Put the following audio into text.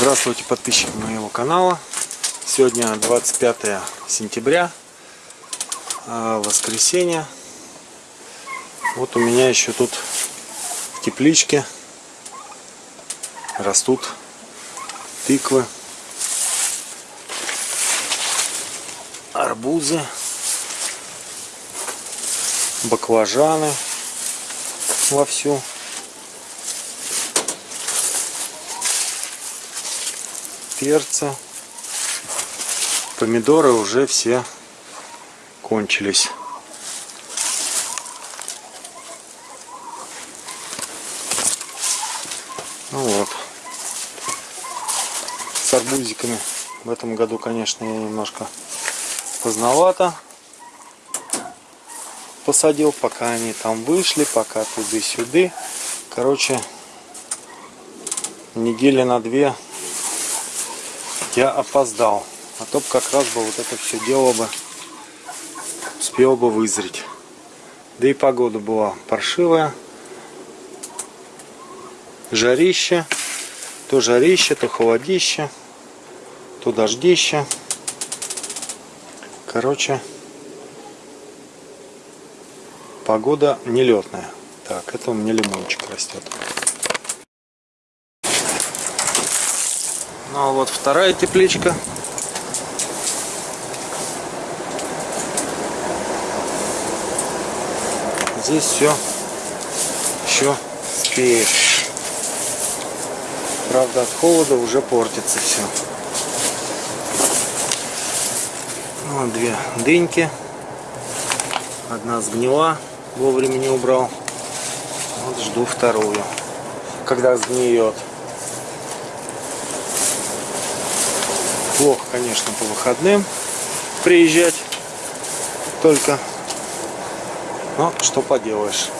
Здравствуйте, подписчики моего канала. Сегодня 25 сентября, э, воскресенье. Вот у меня еще тут в тепличке растут тыквы, арбузы, баклажаны вовсю. Перца. Помидоры уже все кончились. Ну вот. С арбузиками в этом году, конечно, я немножко поздновато посадил, пока они там вышли, пока туды-сюды. Короче, недели на две я опоздал. А то как раз бы вот это все дело бы успел бы вызреть. Да и погода была паршивая. Жарище. То жарище, то холодище. То дождище. Короче, погода нелетная. Так, это у меня лимончик растет. Ну а вот вторая тепличка. Здесь все еще спеет. Правда от холода уже портится все. Вот ну, две дыньки. Одна сгнила, вовремя не убрал. Вот жду вторую. Когда сгниет. Плохо, конечно, по выходным приезжать только. Но что поделаешь.